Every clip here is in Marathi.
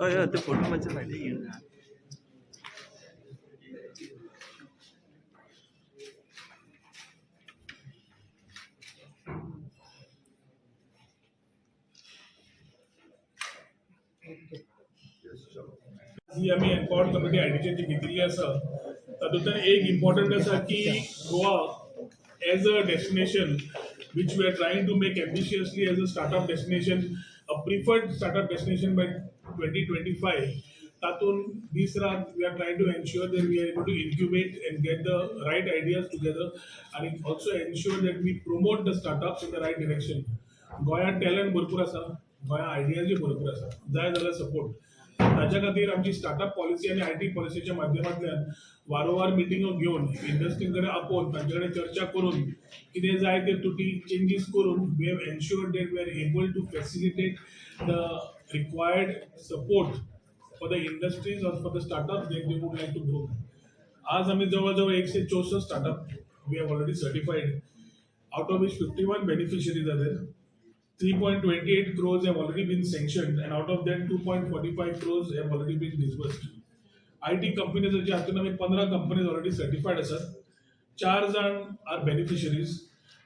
हय ते फोटो मध्ये माहिती घेऊन ही आमी एम्पावर्ड कमिटी आयडीची जी घेतली असं तातूंत एक इम्पॉर्टंट आसा की Goa as a destination which we are trying to make ambitiously as a startup destination a preferred startup destination by twenty twenty five तातूंत दीस रात we are trying to ensure that we are able to incubate and get the right ideas together आनी also ensure that we promote the startups in the right direction गोंयांत टॅलंट भरपूर आसा गोंयांत आयडियाजूय भरपूर आसा जाय जाल्यार सपोर्ट ताच्या खातीर आमची स्टार्टअप पॉलिसी आनी आय टी पॉलिसीच्या माध्यमांतल्यान वारंवार मिटिंगो घेवन इंडस्ट्री कडेन आपोवन तांचे कडेन चर्चा करून कितें जाय ते तुटी चेंजीस करून we have ensured that we are able to facilitate the required support for the industries or for the startup they would like to grow आज आम्ही जवळजवळ एकशे चौसष्ट startup we have already certified out of which 51 beneficiaries are there. 3.28 crores have already been sanctioned, and out of that, 2.45 crores have already been disbursed. IT companies जे हातून आमी पंदरा कंपनीज ऑलरेडी सर्टिफायड आसात चार जाण आर बेनिफिशरीज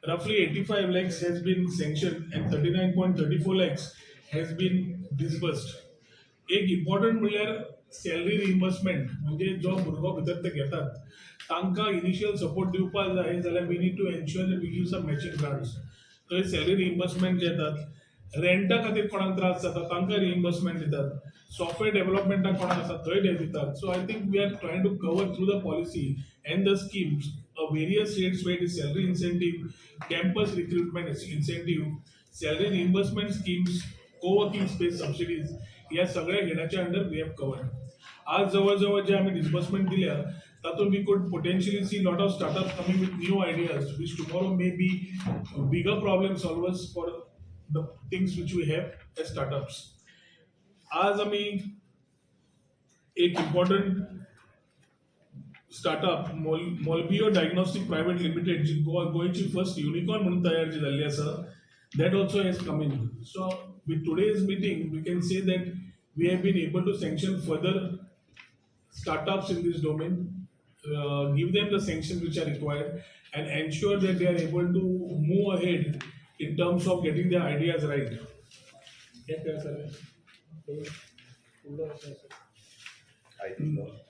रफली eighty five lakhs has been sanction and thirty nine point thirty four lakhs has been disbursed एक इम्पॉर्टंट म्हणल्यार सॅलरी रिइम्बर्समेंट म्हणजे जो भुरगो भितर ते घेतात तांकां इनिशियल सपोर्ट दिवपाक जाय जाल्यार we need to ensure that we give some matching grants थंय सॅलरी रिइम्बर्समेंट घेतात येतात रेंटा खातीर कोणाक त्रास जाता तांकां रिइम्बर्समेंट दितात. सॉफ्टवेअर डेव्हलपमेंटाक कोणाक आसा थंय ते दितात. So I think we are trying to cover through the policy and the schemes a various rates what is salary incentive campus recruitment incentive salary reimbursement schemes coworking space subsidies या सगळ्या घेण्याच्या अंडर वी हॅव कवर आज जवळजवळ जे आम्ही डिस्बर्समेंट दिल्या तातूंत we could potentially see lot of startup coming with new ideas which tomorrow may be bigger problem solvers for the things which we have as startups आज आम्ही एक important startup Mol Molbio diagnostic private limited जी गोवा गोंयची फर्स्ट युनिकॉर्न म्हणून तयार जी जाल्ली आसा that also has come in so with today's meeting we can say that we have been able to sanction further startups in this domain, uh, give them the sanctions which are required, and ensure that they are able to move ahead in terms of getting their ideas right. Yes, sir.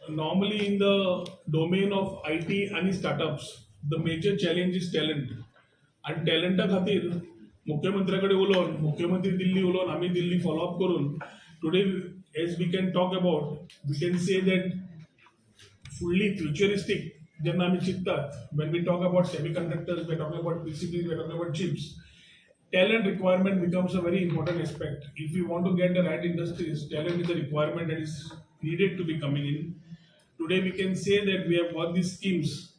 Normally, in the domain of IT and startups, the major challenge is talent. आणि टॅलंटा खातीर मुख्यमंत्र्या कडेन उलोवन मुख्यमंत्री दिल्ली उलोवन आमी दिल्ली फॉलोअप करून today as we can talk about we can say that फुडली फ्युचरिस्टीक जेन्ना आमी चिंततात when we talk about semiconductors we talk about PCBs we talk about chips talent requirement becomes a very important aspect. If we want to get the right industries, talent is a requirement that is needed to be coming in. Today we can say that we have got these schemes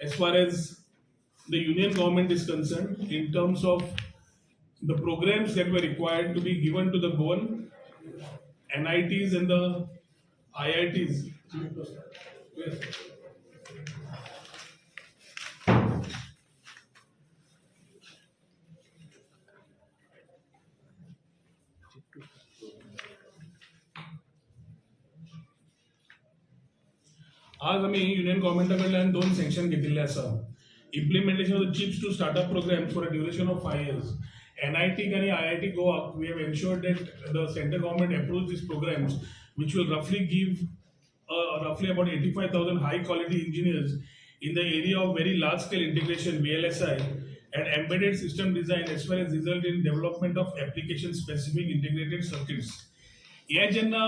as far as the union government is concerned in terms of the programs that were required to be given to the Goan, NITs and the IITs. आज आम्ही युनियन गव्हर्नमेंटा कडल्यान दोन सँक्शन घेतिल्ले आसा implementation of chips to startup programme for a duration of five years N I T आणि I I T Goa we have ensured that the central government approve these programmes which will रफली give uh, roughly about 85,000 high quality engineers in the area of very large scale integration VLSI and embedded system design as well as result in development of application specific integrated circuits. हे जेन्ना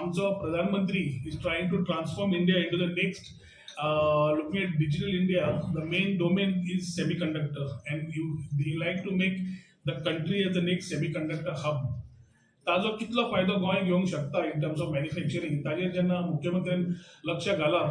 आमचो प्रधानमंत्री is trying to transform India into the next looking at digital India the main domain is semiconductor and you the like to make the country as the next semiconductor hub ताजो कितलो फायदो गोंय घेवंक शकता इन टर्म्स ऑफ मॅन्युफॅक्चरिंग ताजेर जेन्ना मुख्यमंत्र्यान लक्ष घाला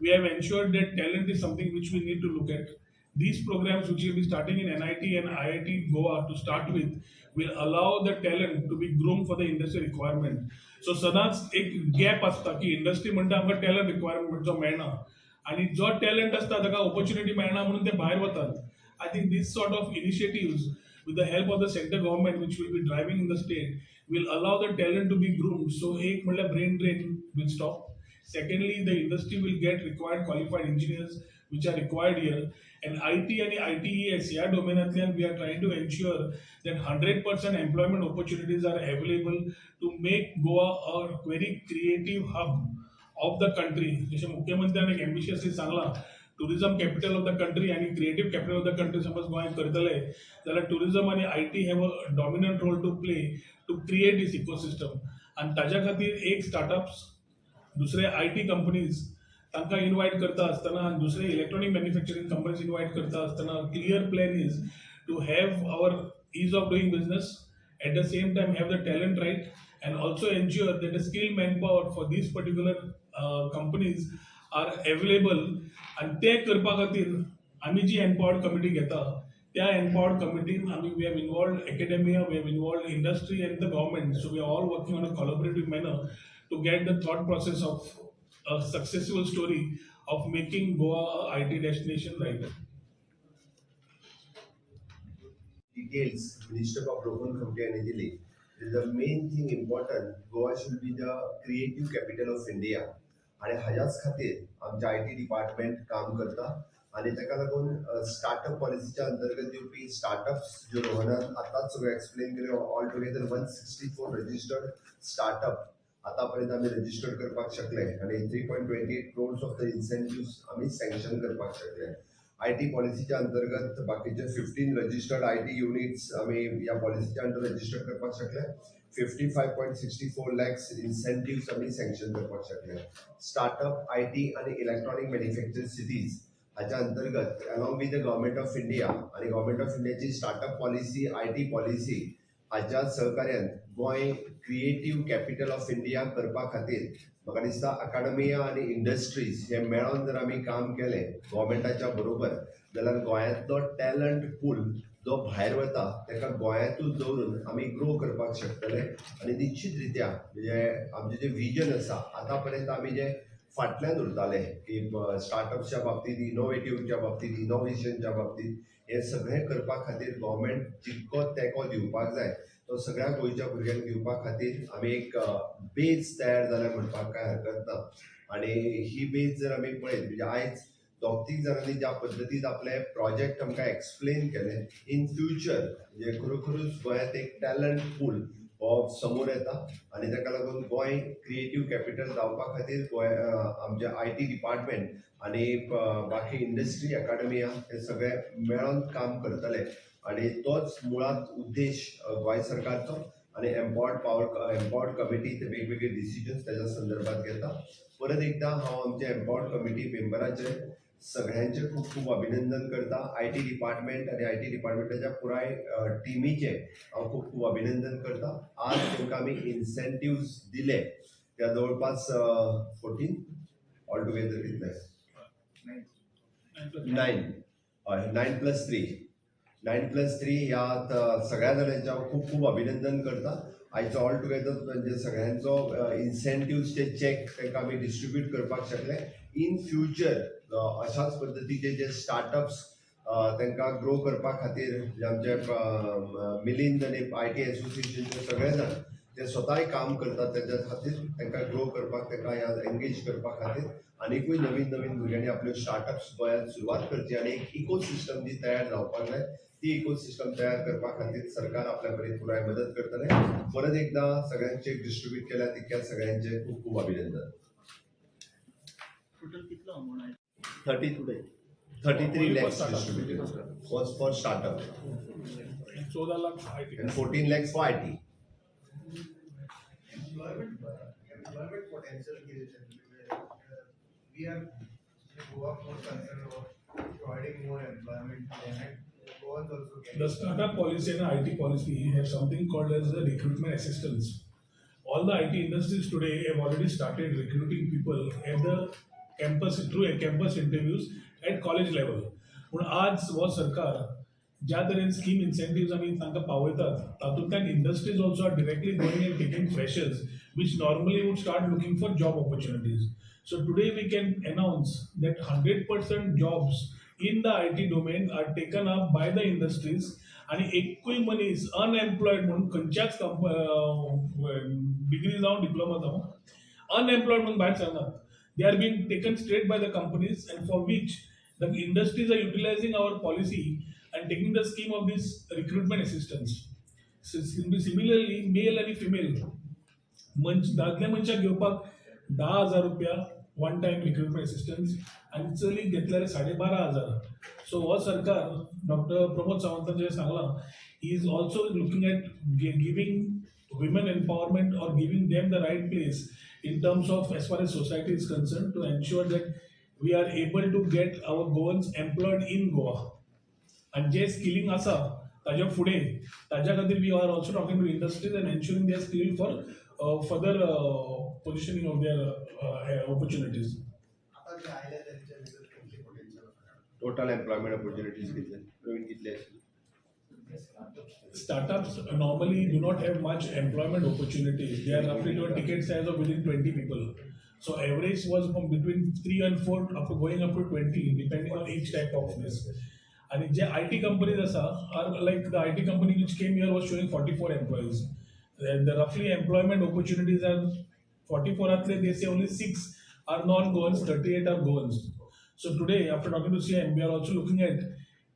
we have ensured that talent is something which we need to look at these programmes which will be starting in N I T N I I T Goa to start with will allow the talent to be grown for the industry requirement so सदांच एक गॅप आसता की इंडस्ट्री म्हणटा आमकां टॅलंट रिक्वायरमेंट जो मेळना आनी जो टॅलंट आसता ताका ऑपॉर्च्युनिटी मेळना म्हणून ते भायर वतात. I think this sort of initiative with the help of the central government which will be driving in the state will allow the talent to be groomed so एक म्हणल्यार brain drain will stop secondly the industry will get required qualified engineers which are required here and IT आणि ITES या डोमेनांतल्यान we are trying to ensure that 100% employment opportunities are available to make Goa a very creative hub of the country जसे मुख्यमंत्र्यान एक ambitiously सांगला tourism capital of the country आणि creative capital of the country समज गोंय करतले जाल्यार टुरिझम आणि I T have a dominant role to play to create this ecosystem आणि ताज्या खातीर एक स्टार्टअप्स दुसरे आय टी कंपनीज तांकां इनवायट करता आसतना दुसरे इलेक्ट्रॉनिक मॅन्युफॅक्चरिंग कंपनीज इनवायट करता आसतना clear plan is to have our ease of doing business at the same time have the talent right and also ensure that the skilled manpower for these particular uh, companies are available आनी तें करपा खातीर आमी जी एम्पावर्ड कमिटी घेता त्या एम्पावर्ड कमिटीन आमी we have involved academia we have involved industry and the government so we are all working on a collaborative manner to get the thought process of a successful story of making Goa I T destination right details Minister of Local Community and Agility. The main thing important, Goa should be the creative capital of India आणि हाच्याच खातीर आमच्या आय टी डिपार्टमेंट काम करता. आणि ताका लागून स्टार्टअप पॉलिसीच्या अंतर्गत येवपी स्टार्टअप्स ज्यो रोहनान आतांच सगळें एक्सप्लेन केले all together one sixty four registered startup आतापर्यंत आमी रजिस्टर करपाक शकले. आणि three point twenty eight crores of the incentive आमी सँक्शन करपाक शकले. आय टी पॉलिसीच्या अंतर्गत बाकीचे fifteen registered I T units आमी ह्या पॉलिसीच्या अंडर रजिस्टर करपाक शकले. Fifty five point sixty four lakhs incentives आमी सँक्शन करपाक शकले. स्टार्टअप आय टी आणि इलेक्ट्रॉनिक मॅन्युफॅक्चरिंग सिटीज हाच्या अंतर्गत along with the government of India आणि गव्हर्मेंट ऑफ इंडियाची startup policy I T policy हाच्या सहकार्यान Goa creative capital of India करपा खातीर म्हाका दिसता अकाडमिया आणि इंडस्ट्रीज हे मेळोन जर आमी काम केलें गव्हर्मेंटाच्या बरोबर जाल्यार गोंयांतलो टॅलंट पूल जो भायर वता ताका गोंयांतूच दवरून आमी ग्रो करपाक शकतले. आनी निश्चित रित्या म्हणजे आमचें जें विजन आसा आतां पर्यंत आमी जे फाटल्यान उरताले की स्टार्टअप्सच्या बाबतींत इनोवेटिव्हच्या बाबतींत इनोव्हेशनच्या बाबतींत हे सगळें करपा खातीर गव्हर्मेंट जितको तेंको दिवपाक जाय तो सगळ्या गोंयच्या भुरग्यांक दिवपा खातीर आमी एक बेज तयार जाल्या म्हणपाक काय हरकत ना. आनी ही बेज जर आमी पळयत म्हणजे आयज दोग तीग जाणांनी ज्या पद्दतीन आपले प्रोजेक्ट आमकां एक्सप्लेन केले इन फ्युचर म्हणजे खरोखरूच गोंयांत एक टॅलंट पूल हो समोर येता. आनी ताका लागून गोंय क्रिएटीव कॅपिटल जावपा खातीर गोंय आमचे आय टी डिपार्टमेंट आनी बाकी इंडस्ट्री अकाडमी हे सगळे मेळोन काम करतले. आनी तोच मुळात उद्देश गोंय सरकारचो आनी एम्पॉवर्ड पावर एम्पॉवर्ड कमिटी ते वेगवेगळे डिसिजन्स त्याच्या संदर्भात घेता. परत एकदा हांव आमच्या एम्पॉवर्ड कमिटी मेंबराचे सगळ्यांचे खूप खूप अभिनंदन करता. आय टी डिपार्टमेंट आणि आय टी डिपार्टमेंटाच्या पुराय टिमीचे हांव खूप खूप अभिनंदन करता. आज तांकां आमी इन्सेंटिव्स दिले. त्या जवळपास फोर्टीन ऑल टुगेदर कितले नाईन हय nine plus three nine plus three ह्या सगळ्या जाणांचे हांव खूप खूप अभिनंदन करता आयचो ऑल टुगेदर म्हणजे सगळ्यांचो इन्सेंटिव्हचे चॅक तांकां आमी डिस्ट्रिब्यूट करपाक शकले. इन फ्युचर अशाच पद्दतीचे जे स्टार्टअप्स तांकां ग्रो करपा खातीर आमचे मिलिंद आनी आय टी एसोसिएशनचे सगळे जाण ते स्वताय काम करतात. त्याच्या खातीर तांकां ग्रो करपाक तांकां ह्या एंगेज करपा खातीर. आनीकूय नवीन नवीन भुरग्यांनी आपल्यो स्टार्टअप्स गोंयांत सुरवात करची आनी एक इकोसिस्टम जी तयार जावपाक जाय ती इको सिस्टम तयार करपा खातीर सरकार आपल्या परीन पुराय मदत करतले. परत एकदा सगळ्यांचे डिस्ट्रीब्यूट केल्या तितक्या सगळ्यांचे खूप खूप अभिनंदन. टोटल कितलो अमाऊंट आहे? Thirty thirty three lakhs. Distributed was for startup चौदा lakh I T and 14 lakhs for IT. employment employment potential की uh, we are Goa more concerned about providing more employment The getting. startup policy and IT policy have something called as the recruitment assistance. All the IT industries today have already started recruiting people at the campus through a campus interviews at college level. पूण आज हो सरकार ज्या तरेन स्कीम इन्सेंटिव्स आमी तांकां पावयतात तातूंतल्यान industries also are directly going and taking freshers which normally would start looking for job opportunities. So today we can announce that 100% jobs in the IT domain are taken up by the industries आणि एकूय मनीस अनएम्प्लॉयड म्हणून खंयच्याच डिग्री जावं डिप्लोमा जावं अनएम्प्लॉयड म्हणून भायर सरनात they are been taken straight by the companies and for which the industries are utilising our policy and taking the scheme of this recruitment assistance similarly male आणि फिमेल मंच दादल्या मनशाक घेवपाक धा हजार रुपया वन टायम इक्विपमेंट असिस्टन्स आनी चलीक घेतल्यार साडे बारा हजार. सो हो सरकार डॉक्टर प्रमोद सावंतान जे सांगलां he is also looking at giving women empowerment or giving them the right place in terms of as far as society is concern to ensure that we are able to get our Goans employed in Goa आणि जे स्किलिंग आसा ताज्या फुडें ताज्या खातीर we are also talking to industries and ensuring they skill for Further positioning of their opportunities आता जे आयल्या त्यांच्या भितर कितले potential आसा? टोटल एम्प्लॉयमेंट ऑपॉर्च्युनिटीज कितले प्रवीण कितले आशिल्ले startups normally do not have much employment opportunities. They are roughly to a ticket size of within 20 people. So average was from between three and four up to going up to 20, depending on each type of this. And the IT companies asa are like the IT company which came here was showing 44 employees. And the roughly employment opportunities are 44 atle they say only six are non-goans, 38 are goans. So today, after talking to CM, we are also looking at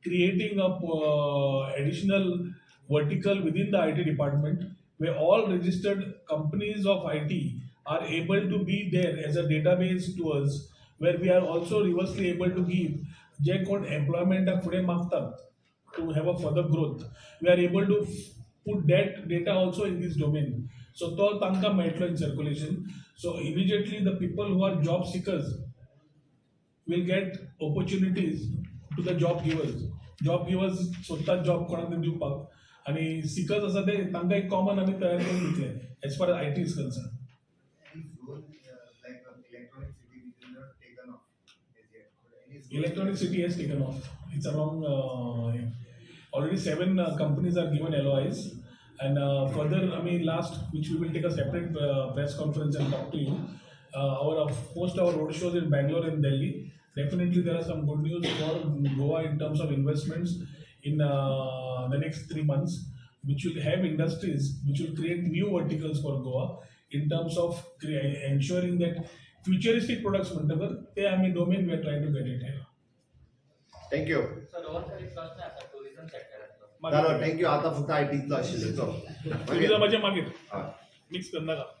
creating a uh, additional vertical within the IT department where all registered companies of IT are able to be there as a database to us where we are also reversely able to give जे कोण एम्प्लॉयमेंटाक फुडें मागतात to have a further growth we are able to put that data also in this domain. So तो तांकां मेळटलो in circulation. So immediately the people who are job seekers will get opportunities to the job givers. Job givers सोदतात जॉब कोणाक तरी दिवपाक आणि सिकर्स आसा ते तांकां एक कॉमन आमी तयार करून दितले as far I T is concern uh, uh, electronic city has taken off. It's around uh, Already seven uh, companies are given LOIs. And uh, further, I mean, last, which we will take a separate uh, press conference and talk to you. our post our roadshows in Bangalore and Delhi. Definitely, there are some good news for Goa in terms of investments in the next three months, which will have industries which will create new verticals for Goa in terms of ensuring that futuristic products, whatever, they are mean, domain, we are trying to get it here. Thank you. Thank you आता फक्त आय टीतलो आशिल्लो चल मागीर मिक्स करनाका